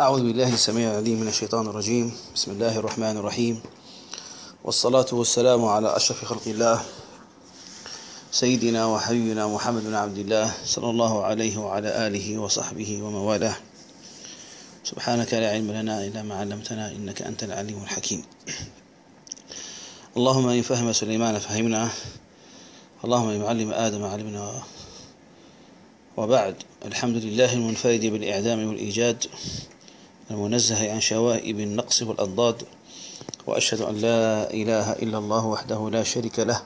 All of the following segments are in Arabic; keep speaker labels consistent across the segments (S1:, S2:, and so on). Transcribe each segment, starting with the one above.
S1: أعوذ بالله السميع العليم من الشيطان الرجيم. بسم الله الرحمن الرحيم. والصلاة والسلام على أشرف خلق الله. سيدنا وحبيبنا محمد بن عبد الله صلى الله عليه وعلى آله وصحبه ومن والاه سبحانك لا علم لنا إلا ما علمتنا إنك أنت العليم الحكيم. اللهم إن فهم سليمان فهمنا. اللهم إن معلم آدم علمنا. وبعد الحمد لله المنفرد بالإعدام والإيجاد. المنزه عن شوائب النقص والأضداد وأشهد أن لا إله إلا الله وحده لا شريك له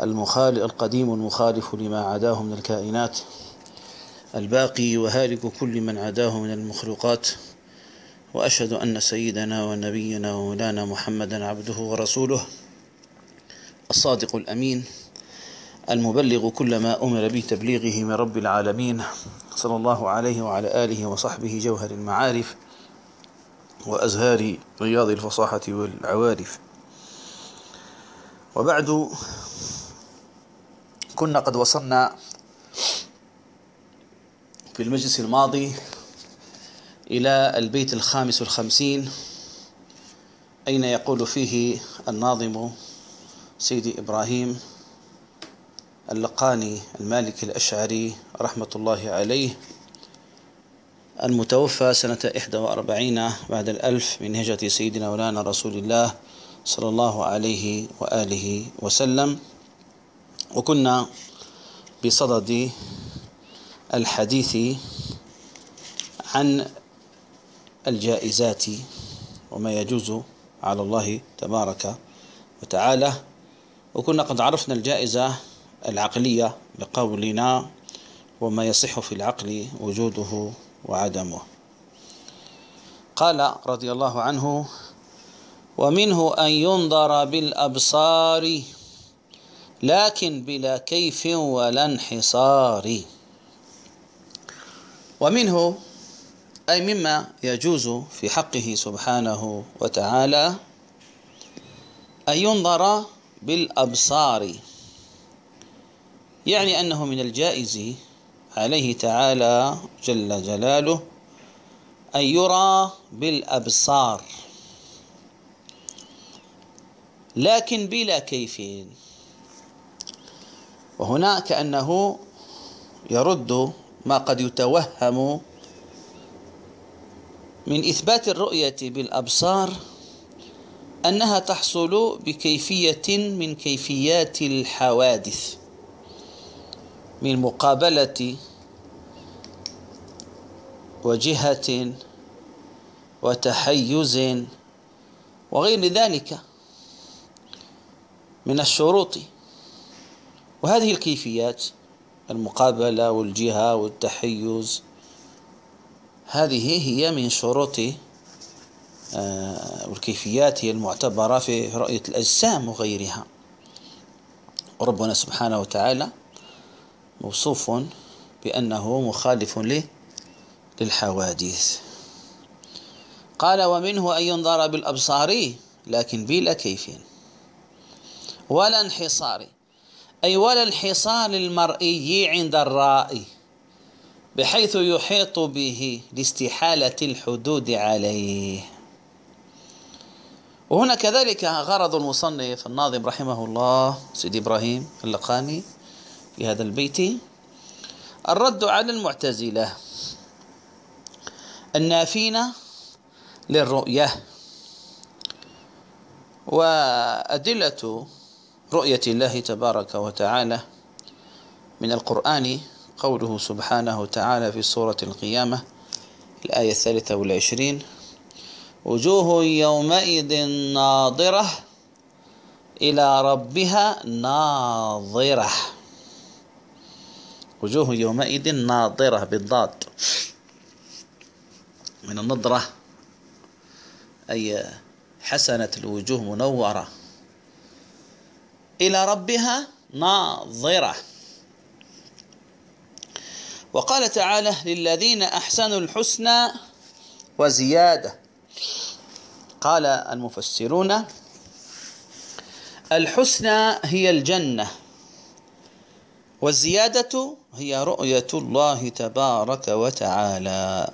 S1: المخالق القديم المخالف لما عداه من الكائنات الباقي وهالك كل من عداه من المخلوقات وأشهد أن سيدنا ونبينا ومولانا محمدا عبده ورسوله الصادق الأمين المبلغ كل ما أمر به تبليغه من رب العالمين صلى الله عليه وعلى آله وصحبه جوهر المعارف وأزهار رياض الفصاحة والعوارف. وبعد كنا قد وصلنا في المجلس الماضي إلى البيت الخامس والخمسين أين يقول فيه الناظم سيدي إبراهيم اللقاني المالكي الأشعري رحمة الله عليه المتوفى سنة 41 بعد الألف من هجرة سيدنا مولانا رسول الله صلى الله عليه وآله وسلم. وكنا بصدد الحديث عن الجائزات وما يجوز على الله تبارك وتعالى. وكنا قد عرفنا الجائزة العقلية بقولنا وما يصح في العقل وجوده وعدمه. قال رضي الله عنه ومنه أن ينظر بالأبصار لكن بلا كيف ولا انحصار. ومنه أي مما يجوز في حقه سبحانه وتعالى أن ينظر بالأبصار. يعني أنه من الجائز عليه تعالى جل جلاله أن يرى بالأبصار. لكن بلا كيف. وهنا كأنه يرد ما قد يتوهم من إثبات الرؤية بالأبصار أنها تحصل بكيفية من كيفيات الحوادث من مقابلة وجهة وتحيز وغير ذلك من الشروط. وهذه الكيفيات المقابلة والجهة والتحيز هذه هي من شروط والكيفيات هي المعتبرة في رؤية الأجسام وغيرها. وربنا سبحانه وتعالى موصوف بأنه مخالف له للحوادث. قال ومنه أن ينظر بالأبصار لكن بلا كيف. ولا انحصار أي ولا انحصار المرئي عند الرائي بحيث يحيط به لاستحالة الحدود عليه. وهنا كذلك غرض المصنف الناظم رحمه الله سيدي إبراهيم اللقاني في هذا البيت الرد على المعتزلة. النافين للرؤية وأدلة رؤية الله تبارك وتعالى من القرآن قوله سبحانه وتعالى في سورة القيامة الآية الثالثة والعشرين وجوه يومئذ ناظرة إلى ربها ناظرة وجوه يومئذ ناظرة بالضاد. من النضرة أي حسنة الوجوه منورة. إلى ربها ناظرة. وقال تعالى للذين أحسنوا الحسنى وزيادة. قال المفسرون الحسنى هي الجنة والزيادة هي رؤية الله تبارك وتعالى.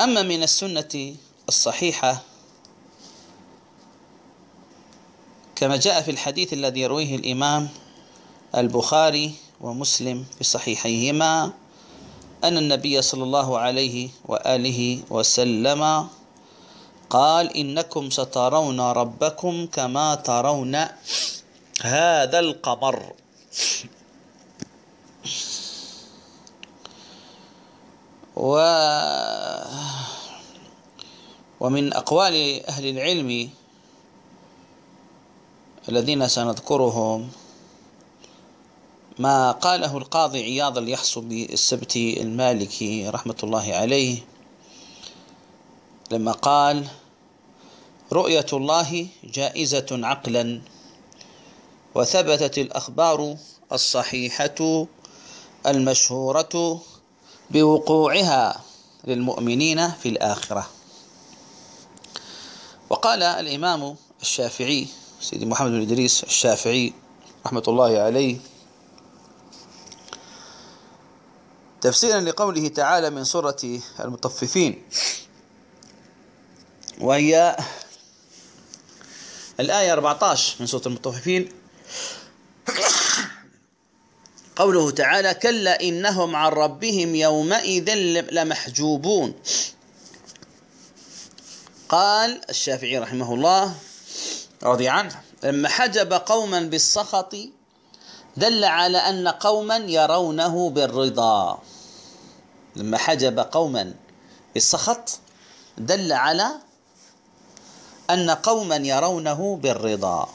S1: أما من السنة الصحيحة كما جاء في الحديث الذي يرويه الإمام البخاري ومسلم في صحيحيهما أن النبي صلى الله عليه وآله وسلم قال إنكم سترون ربكم كما ترون هذا القمر. و ومن أقوال أهل العلم الذين سنذكرهم ما قاله القاضي عياض اليحصبي السبتي المالكي رحمة الله عليه لما قال رؤية الله جائزة عقلا وثبتت الأخبار الصحيحة المشهورة بوقوعها للمؤمنين في الآخرة. وقال الإمام الشافعي سيدي محمد بن إدريس الشافعي رحمة الله عليه تفسيرا لقوله تعالى من سورة المطففين وهي الآية 14 من سورة المطففين. قوله تعالى كلا إنهم عن ربهم يومئذ لمحجوبون قال الشافعي رحمه الله رضي عنه لما حجب قوما بالسخط دل على أن قوما يرونه بالرضا. لما حجب قوما بالسخط دل على أن قوما يرونه بالرضا.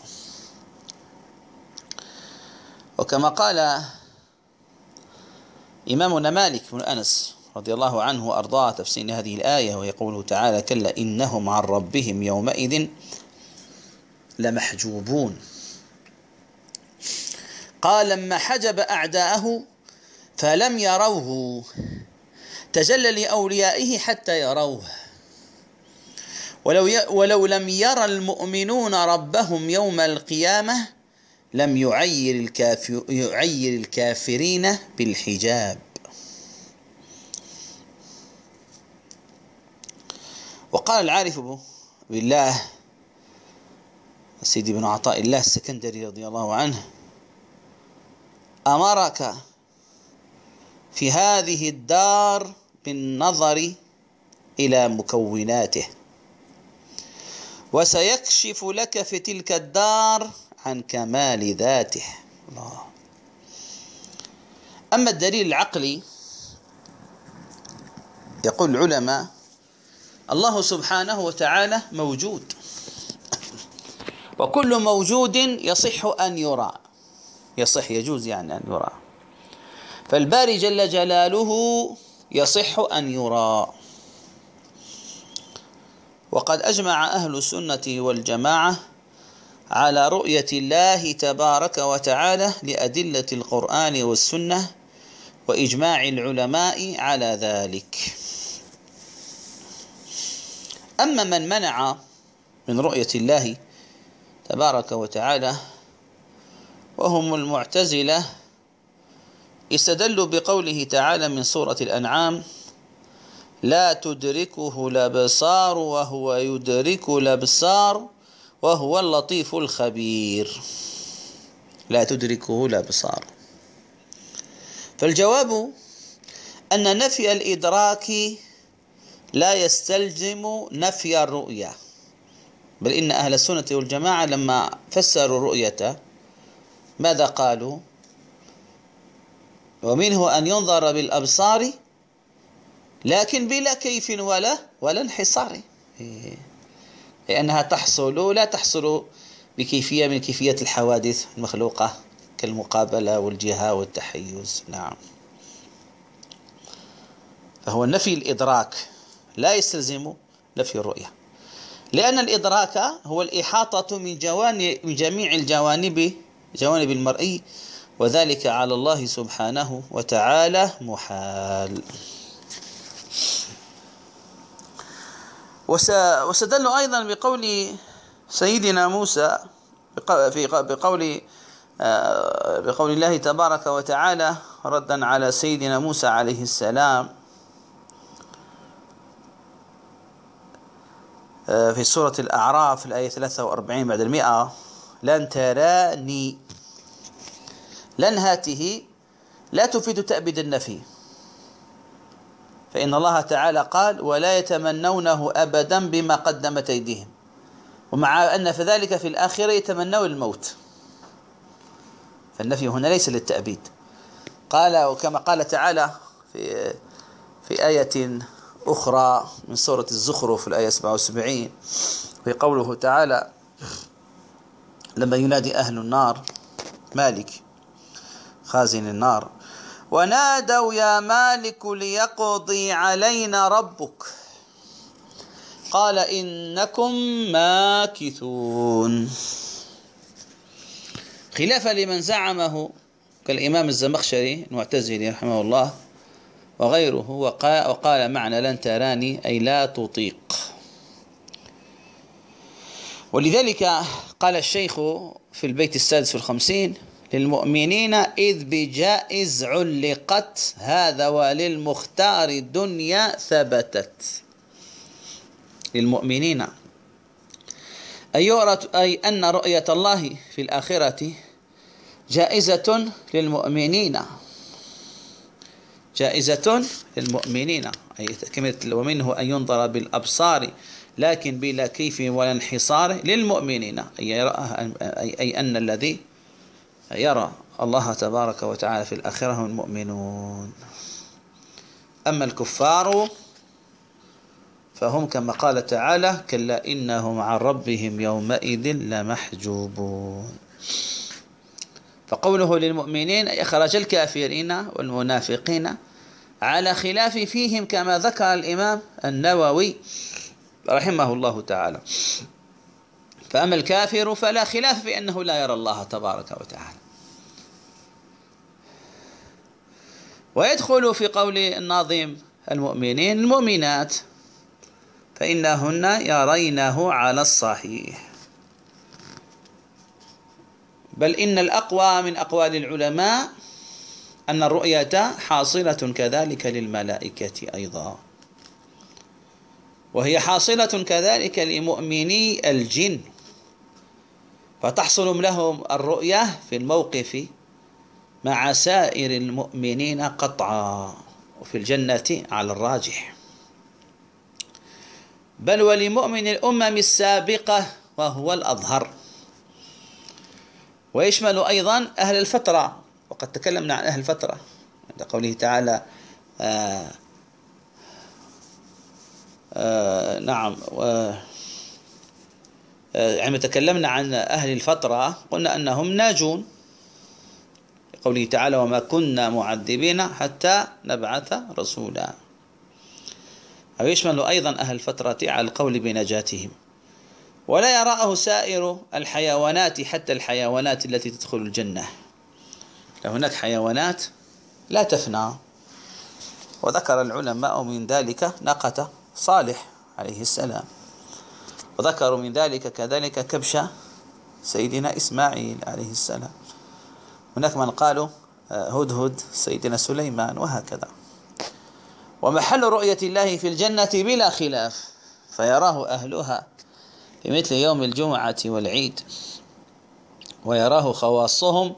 S1: وكما قال إمامنا مالك بن أنس رضي الله عنه وأرضاه تفسير هذه الآية ويقوله تعالى كلا إنهم عن ربهم يومئذ لمحجوبون. قال لما حجب أعداءه فلم يروه تجلى لأوليائه حتى يروه. ولو, ولو لم يرى المؤمنون ربهم يوم القيامة لم يعير, الكافر يعير الكافرين بالحجاب. وقال العارف بالله سيدي بن عطاء الله السكندري رضي الله عنه أمرك في هذه الدار بالنظر إلى مكوناته وسيكشف لك في تلك الدار عن كمال ذاته. الله. أما الدليل العقلي يقول العلماء الله سبحانه وتعالى موجود. وكل موجود يصح أن يرى. يصح يجوز يعني أن يرى. فالباري جل جلاله يصح أن يرى. وقد أجمع أهل السنة والجماعة على رؤية الله تبارك وتعالى لأدلة القرآن والسنة وإجماع العلماء على ذلك. أما من منع من رؤية الله تبارك وتعالى وهم المعتزلة استدلوا بقوله تعالى من سورة الأنعام لا تدركه الأبصار وهو يدرك الأبصار وهو اللطيف الخبير. لا تدركه الأبصار. فالجواب أن نفي الإدراك لا يستلزم نفي الرؤية. بل إن أهل السنة والجماعة لما فسروا الرؤية ماذا قالوا؟ ومنه أن ينظر بالأبصار لكن بلا كيف ولا ولا انحصار. لأنها تحصل لا تحصل بكيفية من كيفية الحوادث المخلوقة كالمقابلة والجهة والتحيز. نعم. فهو نفي الإدراك. لا يستلزم نفي الرؤية. لأن الإدراك هو الإحاطة من جوانب من جميع الجوانب جوانب المرئي وذلك على الله سبحانه وتعالى محال. وسدل أيضا بقول سيدنا موسى في بقول آه، بقول الله تبارك وتعالى ردا على سيدنا موسى عليه السلام. في سورة الأعراف الآية 43 بعد المئة. لن تراني. لن هاته. لا تفيد تأبيد النفي. فإن الله تعالى قال ولا يتمنونه أبدا بما قدمت أيديهم. ومع أن في ذلك في الآخرة يتمنون الموت. فالنفي هنا ليس للتأبيد. قال وكما قال تعالى في في آية أخرى من سورة الزخرف الآية 77 في قوله تعالى لما ينادي أهل النار مالك خازن النار ونادوا يا مالك ليقضي علينا ربك قال إنكم ماكثون. خلافا لمن زعمه كالإمام الزمخشري المعتزلي رحمه الله وغيره. وقال معنى لن تراني أي لا تطيق. ولذلك قال الشيخ في البيت السادس والخمسين للمؤمنين إذ بجائز علقت هذا وللمختار الدنيا ثبتت. للمؤمنين. أي, أي أن رؤية الله في الآخرة جائزة للمؤمنين. جائزة للمؤمنين. أي ومنه أن ينظر بالأبصار لكن بلا كيف ولا انحصار للمؤمنين. أي أن الذي يرى الله تبارك وتعالى في الآخرة هم المؤمنون. أما الكفار فهم كما قال تعالى كلا إنهم عن ربهم يومئذ لمحجوبون. فقوله للمؤمنين أي أخرج الكافرين والمنافقين على خلاف فيهم كما ذكر الإمام النووي رحمه الله تعالى. فأما الكافر فلا خلاف في أنه لا يرى الله تبارك وتعالى. ويدخل في قول الناظم المؤمنين المؤمنات فإنهن يرينه على الصحيح. بل إن الأقوى من أقوال العلماء أن الرؤية حاصلة كذلك للملائكة أيضا. وهي حاصلة كذلك لمؤمني الجن. فتحصل لهم الرؤية في الموقف مع سائر المؤمنين قطعا وفي الجنة على الراجح. بل ولمؤمن الأمم السابقة وهو الأظهر. ويشمل أيضا أهل الفترة وقد تكلمنا عن أهل الفترة عند قوله تعالى آه، آه، نعم آه، عندما تكلمنا عن أهل الفترة قلنا أنهم ناجون قوله تعالى وما كنا معذبين حتى نبعث رسولا. أو يشمل أيضا أهل الفترة على القول بنجاتهم. ولا يراه سائر الحيوانات حتى الحيوانات التي تدخل الجنة. هناك حيوانات لا تفنى. وذكر العلماء من ذلك ناقة صالح عليه السلام. وذكروا من ذلك كذلك كبش سيدنا إسماعيل عليه السلام. هناك من قالوا آه، هدهد سيدنا سليمان وهكذا. ومحل رؤية الله في الجنة بلا خلاف فيراه أهلها. في مثل يوم الجمعة والعيد ويراه خواصهم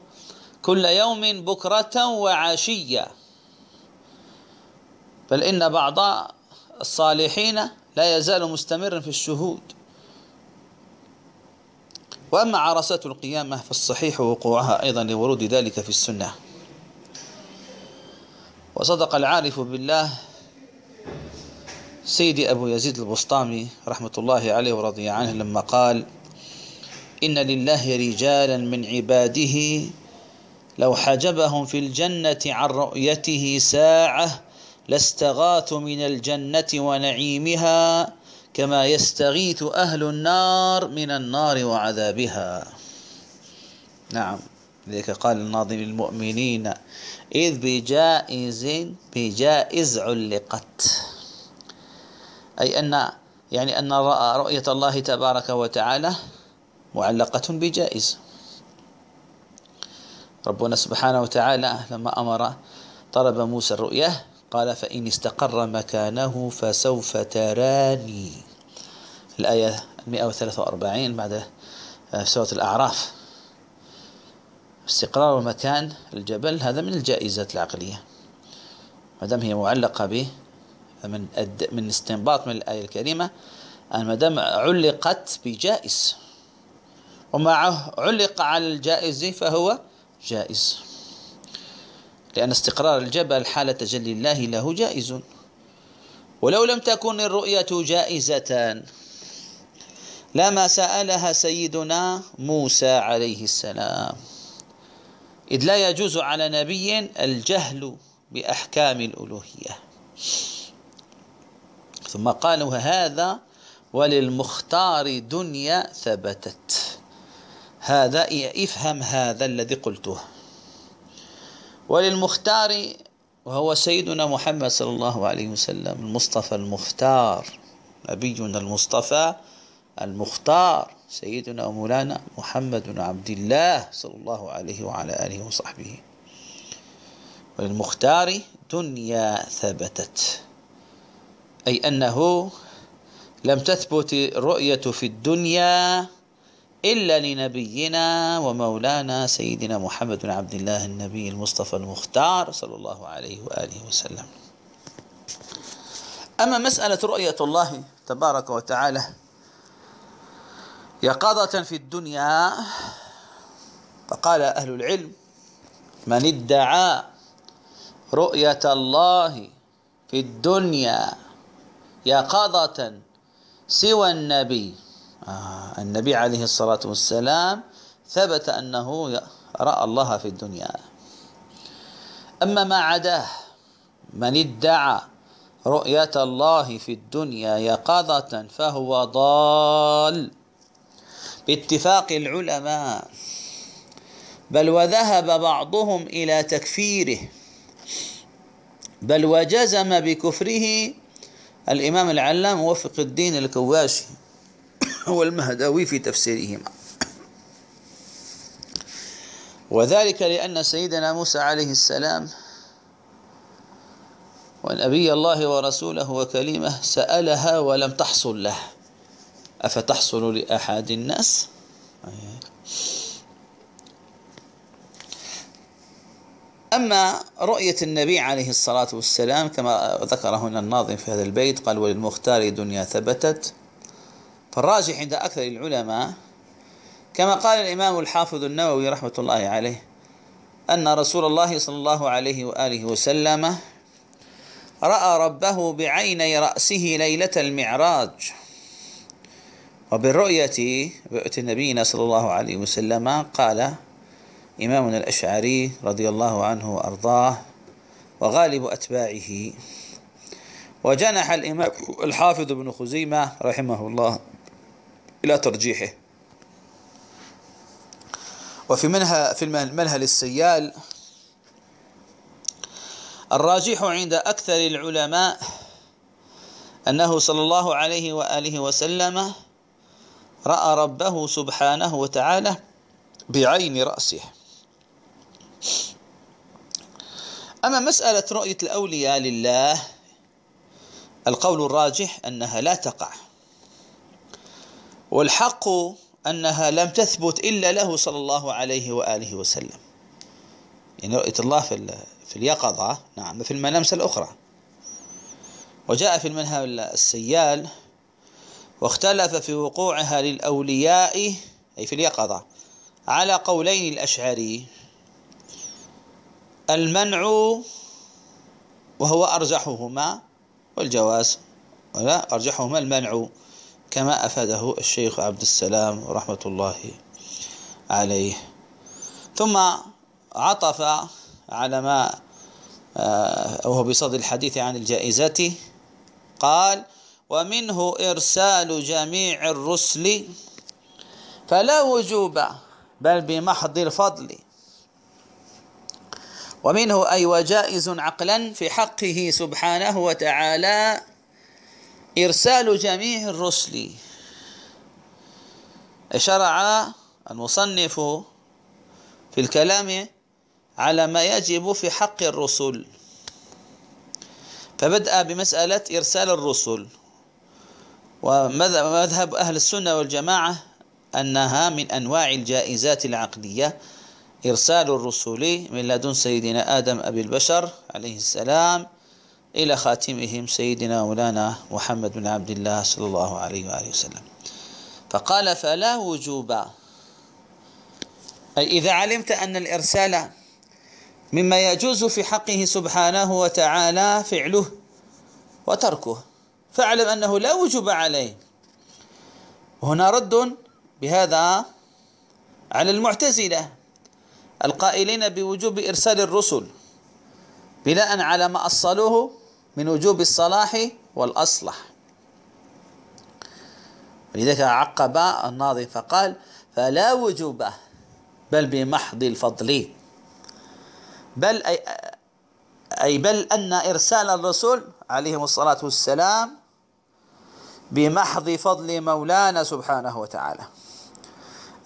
S1: كل يوم بكرة وعشية. بل إن بعض الصالحين لا يزال مستمرا في الشهود. وأما عرسات القيامة فالصحيح وقوعها أيضا لورود ذلك في السنة. وصدق العارف بالله سيدي أبو يزيد البسطامي رحمة الله عليه ورضي عنه لما قال إن لله رجالا من عباده لو حجبهم في الجنة عن رؤيته ساعة لاستغاثوا من الجنة ونعيمها كما يستغيث أهل النار من النار وعذابها. نعم لذلك قال الناظم المؤمنين إذ بجائز بجائز علقت. أي أن يعني أن رؤية الله تبارك وتعالى معلقة بجائز. ربنا سبحانه وتعالى لما أمر طلب موسى الرؤية قال فإن استقر مكانه فسوف تراني. الآية 143 بعد آه، سورة الأعراف. استقرار مكان الجبل هذا من الجائزات العقلية. ما دام هي معلقة به من من استنباط من الآية الكريمة أن ما دام علقت بجائز ومعه علق على الجائز فهو جائز. لأن استقرار الجبل حال تجلي الله له جائز. ولو لم تكن الرؤية جائزة لما سألها سيدنا موسى عليه السلام. إذ لا يجوز على نبي الجهل بأحكام الألوهية. ثم قالوا هذا وللمختار دنيا ثبتت. هذا افهم هذا الذي قلته. وللمختار وهو سيدنا محمد صلى الله عليه وسلم المصطفى المختار نبينا المصطفى المختار سيدنا ومولانا محمد بن عبد الله صلى الله عليه وعلى آله وصحبه. وللمختار دنيا ثبتت. أي أنه لم تثبت الرؤية في الدنيا إلا لنبينا ومولانا سيدنا محمد بن عبد الله النبي المصطفى المختار صلى الله عليه وآله وسلم. أما مسألة رؤية الله تبارك وتعالى يقظة في الدنيا فقال أهل العلم من ادعى رؤية الله في الدنيا يقظة سوى النبي. آه النبي عليه الصلاة والسلام ثبت أنه رأى الله في الدنيا. أما ما عداه من ادعى رؤية الله في الدنيا يقظة فهو ضال. باتفاق العلماء بل وذهب بعضهم إلى تكفيره بل وجزم بكفره الإمام العلام موفق الدين الكواشي والمهدوي في تفسيرهما. وذلك لأن سيدنا موسى عليه السلام ونبي الله ورسوله وكلمة سألها ولم تحصل له. أفتحصل لأحد الناس؟ أما رؤية النبي عليه الصلاة والسلام كما ذكر هنا الناظم في هذا البيت قال وللمختار دنيا ثبتت. فالراجح عند أكثر العلماء كما قال الإمام الحافظ النووي رحمة الله عليه أن رسول الله صلى الله عليه وآله وسلم رأى ربه بعيني رأسه ليلة المعراج. وبالرؤية رؤية نبينا صلى الله عليه وسلم قال إمامنا الأشعري رضي الله عنه وأرضاه وغالب أتباعه. وجنح الإمام الحافظ بن خزيمة رحمه الله إلى ترجيحه. وفي منها في المنهل السيال الراجح عند أكثر العلماء أنه صلى الله عليه وآله وسلم رأى ربه سبحانه وتعالى بعين رأسه. أما مسألة رؤية الأولياء لله القول الراجح أنها لا تقع. والحق أنها لم تثبت إلا له صلى الله عليه وآله وسلم. يعني رؤية الله في في اليقظة نعم في الملامس الأخرى. وجاء في المنهج السيال واختلف في وقوعها للأولياء أي في اليقظة على قولين الأشعري. المنع وهو أرجحهما والجواز ولا أرجحهما المنع كما أفاده الشيخ عبد السلام رحمة الله عليه. ثم عطف على ما آه، وهو بصدد الحديث عن الجائزة قال ومنه إرسال جميع الرسل فلا وجوب بل بمحض الفضل ومنه أي وجائز عقلا في حقه سبحانه وتعالى إرسال جميع الرسل. شرع المصنف في الكلام على ما يجب في حق الرسل. فبدأ بمسألة إرسال الرسل. ومذهب أهل السنة والجماعة أنها من أنواع الجائزات العقلية إرسال الرسل من لدن سيدنا آدم أبي البشر عليه السلام إلى خاتمهم سيدنا مولانا محمد بن عبد الله صلى الله عليه وآله وسلم. فقال فلا وجوب. أي إذا علمت أن الإرسال مما يجوز في حقه سبحانه وتعالى فعله وتركه فاعلم أنه لا وجوب عليه. وهنا رد بهذا على المعتزلة. القائلين بوجوب إرسال الرسل بناء على ما أصلوه من وجوب الصلاح والأصلح. ولذلك عقب الناظم فقال فلا وجوب بل بمحض الفضل. بل أي, أي بل أن إرسال الرسل عليهم الصلاة والسلام بمحض فضل مولانا سبحانه وتعالى.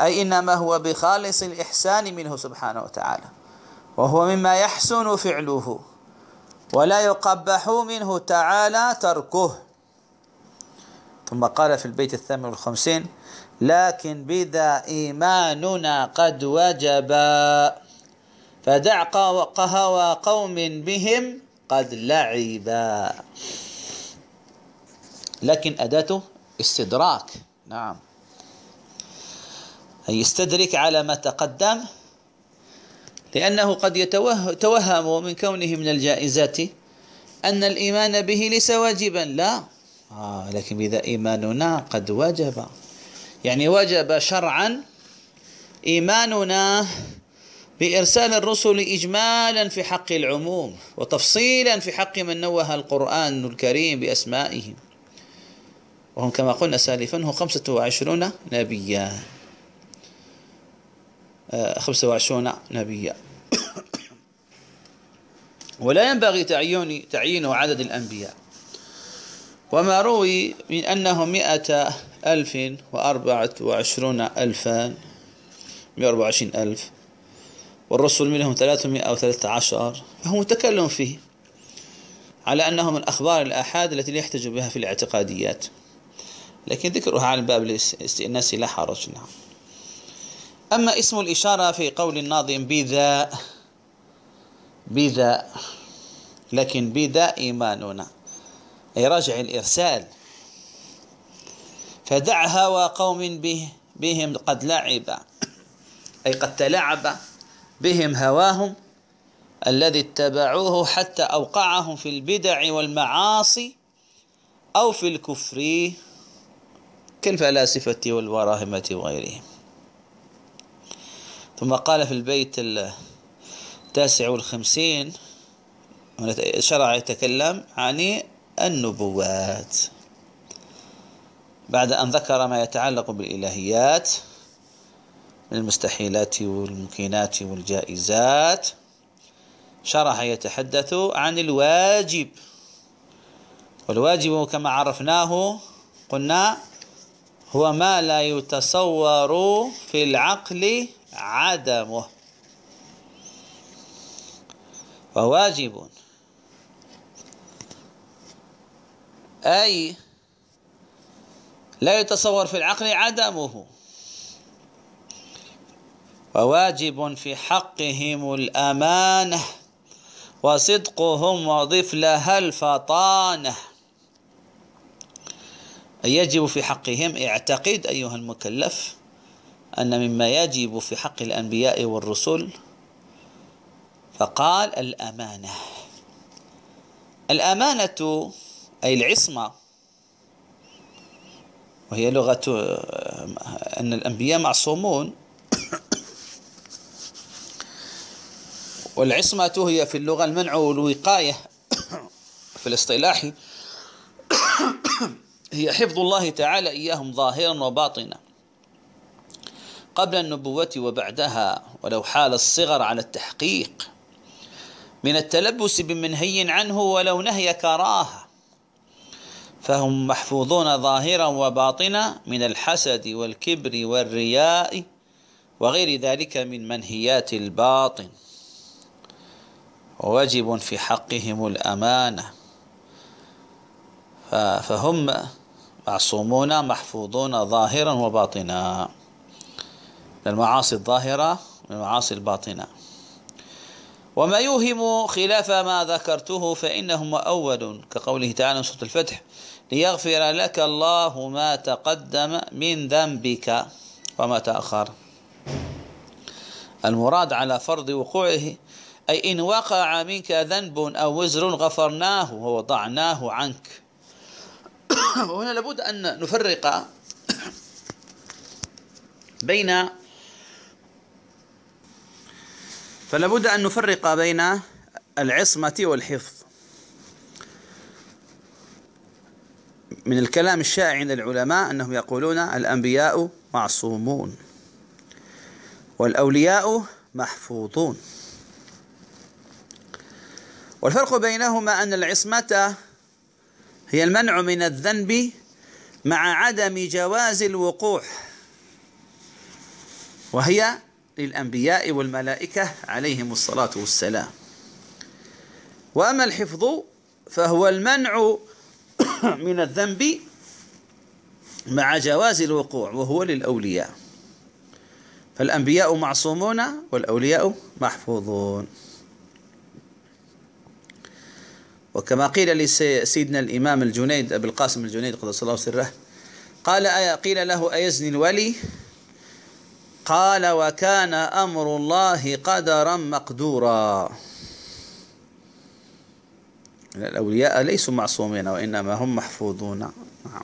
S1: أي إنما هو بخالص الإحسان منه سبحانه وتعالى. وهو مما يحسن فعله ولا يقبح منه تعالى تركه. ثم قال في البيت الثامن والخمسين لكن بذا إيماننا قد وجب. فدع قهوى قوم بهم قد لعبا لكن أداته استدراك. نعم. يستدرك على ما تقدم لأنه قد يتوهم من كونه من الجائزات أن الإيمان به ليس واجبا. لا. آه لكن بذا إيماننا قد وجب يعني وجب شرعا إيماننا بإرسال الرسل إجمالا في حق العموم وتفصيلا في حق من نوه القرآن الكريم بأسمائهم. وهم كما قلنا سالفا هو خمسة وعشرون نبيا. آه، خمسة وعشرون نبيا. ولا ينبغي تعيين تعيين عدد الأنبياء. وما روي من أنه مئة ألف وأربعة وعشرون ألفا مئة وأربعة وعشرين ألف والرسل منهم ثلاثمائة أو ثلاثة عشر. فهو متكلم فيه على أنه من أخبار الآحاد التي لا يحتج بها في الاعتقاديات. لكن ذكرها على باب الاستئناس لا حرج. نعم. أما اسم الإشارة في قول الناظم بذا بذا لكن بذا إيماننا. أي راجع الإرسال. فدع هوى قوم به بهم قد لعب. أي قد تلعب. بهم هواهم الذي اتبعوه حتى أوقعهم في البدع والمعاصي أو في الكفر كالفلاسفة والوراهمة وغيرهم. ثم قال في البيت التاسع والخمسين شرع يتكلم عن النبوات. بعد أن ذكر ما يتعلق بالإلهيات من المستحيلات والممكنات والجائزات شرح يتحدث عن الواجب. والواجب كما عرفناه قلنا هو ما لا يتصور في العقل عدمه. فواجب. أي لا يتصور في العقل عدمه. وواجب في حقهم الأمانة وصدقهم وضف لها الفطانة يجب في حقهم اعتقد أيها المكلف أن مما يجب في حق الأنبياء والرسل فقال الأمانة. الأمانة أي العصمة وهي لغة أن الأنبياء معصومون. والعصمة هي في اللغة المنع والوقاية في الاصطلاح. هي حفظ الله تعالى إياهم ظاهرا وباطنا. قبل النبوة وبعدها ولو حال الصغر على التحقيق. من التلبس بمنهي عنه ولو نهي كراهة. فهم محفوظون ظاهرا وباطنا من الحسد والكبر والرياء وغير ذلك من منهيات الباطن. وواجب في حقهم الأمانة. فهم معصومون محفوظون ظاهرا وباطنا. المعاصي الظاهرة والمعاصي الباطنة. وما يوهم خلاف ما ذكرته فإنه مؤول كقوله تعالى سورة الفتح ليغفر لك الله ما تقدم من ذنبك وما تأخر. المراد على فرض وقوعه أي إن وقع منك ذنب أو وزر غفرناه ووضعناه عنك. وهنا لابد أن نفرق بين فلا بد أن نفرق بين العصمة والحفظ. من الكلام الشائع عند العلماء أنهم يقولون الأنبياء معصومون والأولياء محفوظون. والفرق بينهما أن العصمة هي المنع من الذنب مع عدم جواز الوقوع وهي للأنبياء والملائكة عليهم الصلاة والسلام. وأما الحفظ فهو المنع من الذنب مع جواز الوقوع وهو للأولياء. فالأنبياء معصومون والأولياء محفوظون. وكما قيل لسيدنا الإمام الجنيد أبي القاسم الجنيد قدس الله سره قال قيل له أيزني الولي؟ قال وكان أمر الله قدرا مقدورا. الأولياء ليسوا معصومين وإنما هم محفوظون. نعم.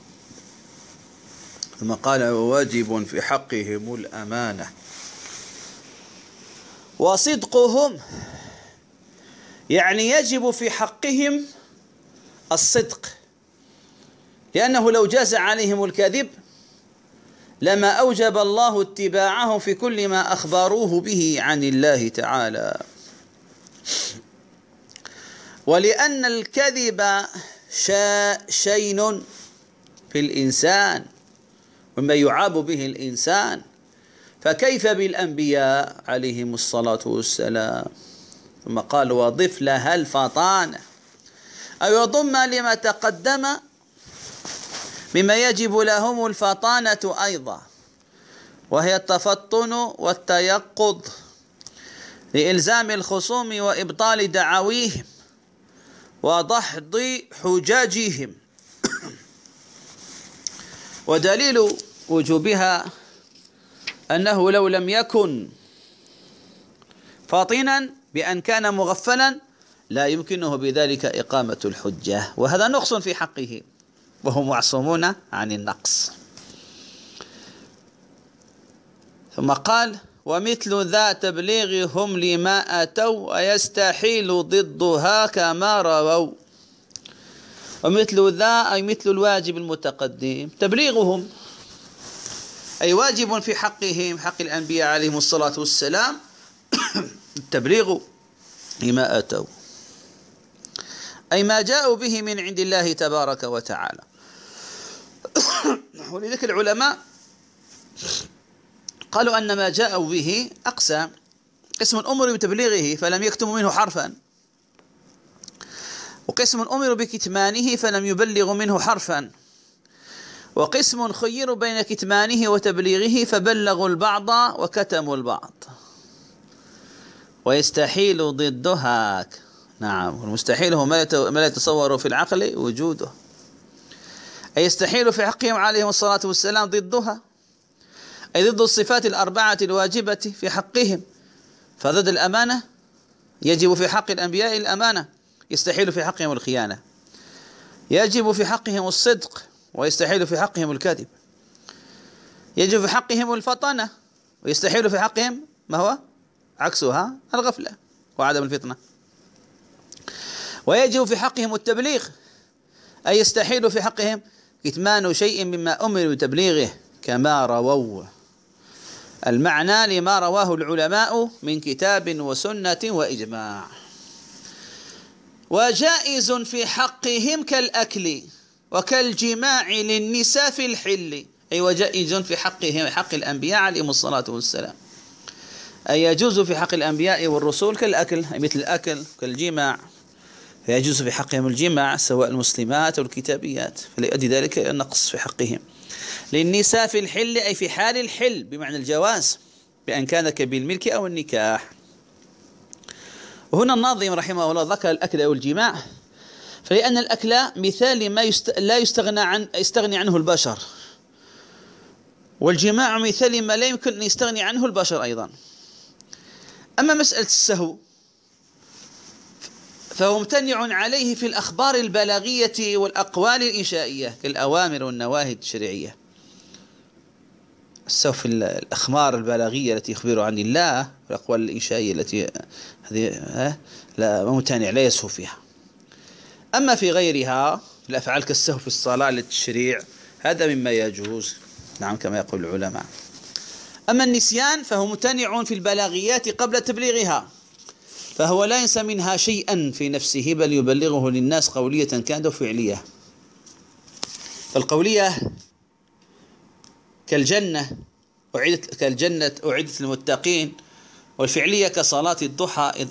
S1: ثم قال واجب في حقهم الأمانة. وصدقهم يعني يجب في حقهم الصدق. لأنه لو جاز عليهم الكذب لما أوجب الله اتباعهم في كل ما أخبروه به عن الله تعالى. ولأن الكذب شين في الإنسان مما يعاب به الإنسان. فكيف بالأنبياء عليهم الصلاة والسلام؟ ثم قال وضف لها الفطانة. أو يضم لما تقدم مما يجب لهم الفطانة أيضا وهي التفطن والتيقظ لإلزام الخصوم وإبطال دعاويهم ودحض حجاجهم. ودليل وجوبها أنه لو لم يكن فاطنا بأن كان مغفلا لا يمكنه بذلك إقامة الحجة وهذا نقص في حقه. وهم معصومون عن النقص. ثم قال ومثل ذا تبليغهم لما أتوا ويستحيل ضدها كما رووا. ومثل ذا أي مثل الواجب المتقدم تبليغهم. أي واجب في حقهم حق الأنبياء عليهم الصلاة والسلام. التبليغ لما أتوا. أي ما جاءوا به من عند الله تبارك وتعالى. ولذلك العلماء قالوا أن ما جاءوا به أقسام قسم أمر بتبليغه فلم يكتموا منه حرفا. وقسم أمر بكتمانه فلم يبلغوا منه حرفا. وقسم خيروا بين كتمانه وتبليغه فبلغوا البعض وكتموا البعض. ويستحيل ضدها نعم والمستحيل هو ما لا يتصور في العقل وجوده. أي يستحيل في حقهم عليهم الصلاة والسلام ضدها؟ أي ضد الصفات الأربعة الواجبة في حقهم؟ فضد الأمانة؟ يجب في حق الأنبياء الأمانة. يستحيل في حقهم الخيانة. يجب في حقهم الصدق ويستحيل في حقهم الكذب. يجب في حقهم الفطنة ويستحيل في حقهم ما هو؟ عكسها الغفلة وعدم الفطنة. ويجب في حقهم التبليغ أي يستحيل في حقهم كتمان شيء مما أمروا بتبليغه كما رووا المعنى لما رواه العلماء من كتاب وسنة وإجماع. وجائز في حقهم كالأكل وكالجماع للنساء في الحل. أي وجائز في حقهم حق الأنبياء عليهم الصلاة والسلام. أي يجوز في حق الأنبياء والرسول كالأكل أي مثل الأكل كالجماع. فيجوز في حقهم الجماع سواء المسلمات أو الكتابيات فليؤدي ذلك إلى النقص في حقهم. للنساء في الحل أي في حال الحل بمعنى الجواز بأن كان بالملك أو النكاح. وهنا الناظم رحمه الله ذكر الأكل أو الجماع. فلأن الأكل مثال لما يست... لا يستغنى عن يستغني عنه البشر. والجماع مثال لما لا يمكن أن يستغني عنه البشر أيضا. أما مسألة السهو فهو ممتنع عليه في الأخبار البلاغية والأقوال الإنشائية كالأوامر والنواهي الشرعية السهو في الأخبار البلاغية التي يخبر عن الله والأقوال الإنشائية التي هذه لا ممتنع لا يسهو فيها. أما في غيرها الأفعال كالسهو في الصلاة للتشريع هذا مما يجوز نعم كما يقول العلماء. أما النسيان فهو ممتنع في البلاغيات قبل تبليغها. فهو لا ينسى منها شيئا في نفسه بل يبلغه للناس قولية كانت فعلية. فالقولية كالجنة أعدت كالجنة أعدت للمتقين والفعلية كصلاة الضحى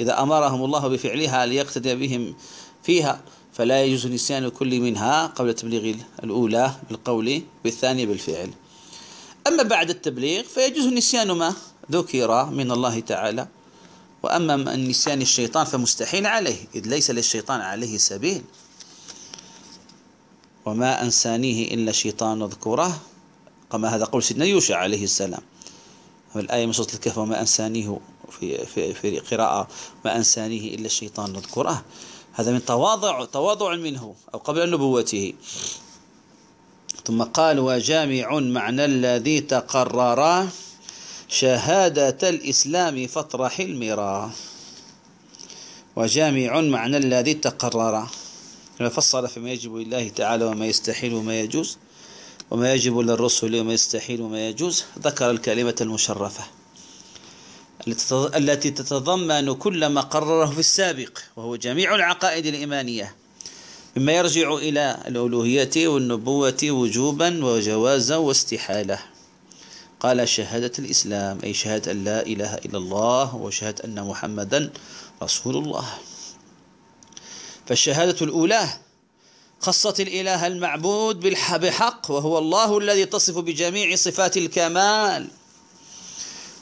S1: إذا أمرهم الله بفعلها ليقتدي بهم فيها فلا يجوز نسيان كل منها قبل تبليغ الأولى بالقول والثانية بالفعل. أما بعد التبليغ فيجوز نسيان ما ذكر من الله تعالى. وأما النسيان الشيطان فمستحيل عليه إذ ليس للشيطان عليه سبيل. وما أنسانيه إلا شيطان اذكره كما هذا قول سيدنا يوشع عليه السلام. الآية من سورة الكهف وما أنسانيه في, في, في قراءة ما أنسانيه إلا الشيطان اذكره هذا من تواضع تواضع منه أو قبل نبوته. ثم قال وجامع معنى الذي تقرر شهادة الإسلام فاطرح المرا وجامع معنى الذي تقرر. فصل فيما يجب لله تعالى وما يستحيل وما يجوز وما يجب للرسل وما يستحيل وما يجوز ذكر الكلمة المشرفة التي تتضمن كل ما قرره في السابق وهو جميع العقائد الإيمانية. مما يرجع إلى الألوهية والنبوة وجوبا وجوازا واستحالة. قال شهادة الإسلام أي شهادة أن لا إله إلا الله وشهادة أن محمدا رسول الله فالشهادة الأولى خصت الإله المعبود بحق وهو الله الذي تصف بجميع صفات الكمال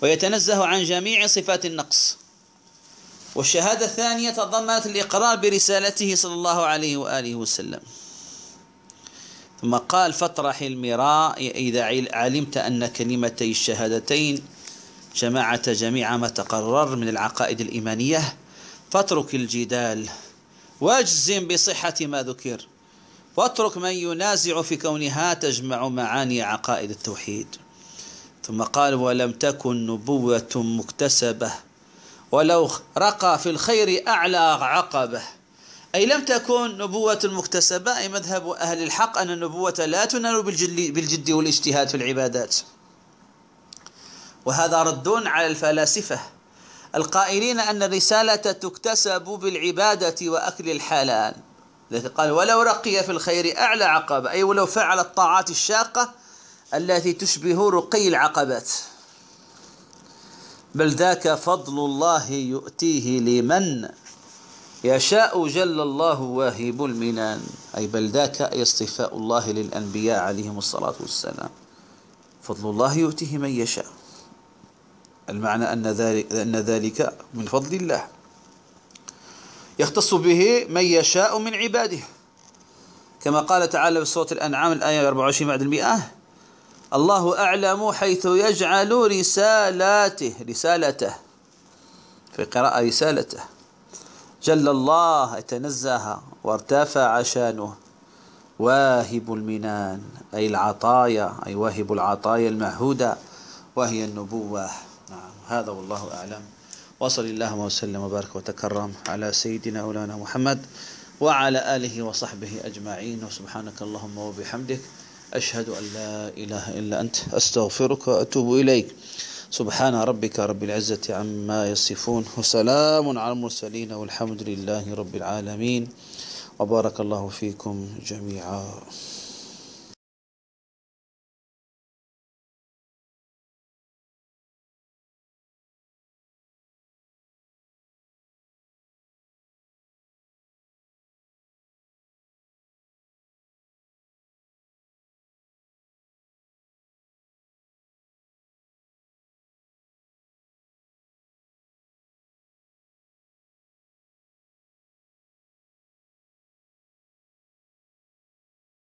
S1: ويتنزه عن جميع صفات النقص. والشهادة الثانية تضمنت الإقرار برسالته صلى الله عليه وآله وسلم. ثم قال فاطرح المراء إذا علمت أن كلمتي الشهادتين جمعت جميع ما تقرر من العقائد الإيمانية فاترك الجدال واجزم بصحة ما ذكر واترك من ينازع في كونها تجمع معاني عقائد التوحيد. ثم قال ولم تكن نبوة مكتسبة ولو رقى في الخير أعلى عقبة. أي لم تكن نبوة مكتسبة أي مذهب أهل الحق أن النبوة لا تنال بالجد والاجتهاد في العبادات. وهذا رد على الفلاسفة القائلين أن الرسالة تكتسب بالعبادة وأكل الحلال. التي قال ولو رقي في الخير أعلى عقبة. أي ولو فعل الطاعات الشاقة التي تشبه رقي العقبات. بل ذاك فضل الله يؤتيه لمن يشاء جل الله واهب المنان. أي بل ذاك اصطفاء الله للأنبياء عليهم الصلاة والسلام. فضل الله يؤتيه من يشاء. المعنى أن ذلك, أن ذلك من فضل الله. يختص به من يشاء من عباده. كما قال تعالى في سورة الأنعام الآية 24 بعد المئة الله أعلم حيث يجعل رسالاته رسالته. في قراءة رسالته. جل الله يتنزه وارتفع شانه. واهب المنان أي العطايا أي واهب العطايا المعهودة وهي النبوة. نعم هذا والله أعلم. وصل اللهم وسلم وبارك وتكرم على سيدنا مولانا محمد وعلى آله وصحبه أجمعين. وسبحانك اللهم وبحمدك أشهد أن لا إله إلا أنت أستغفرك وأتوب إليك. سبحان ربك رب العزة عما يصفون وسلام على المرسلين والحمد لله رب العالمين. وبارك الله فيكم جميعا.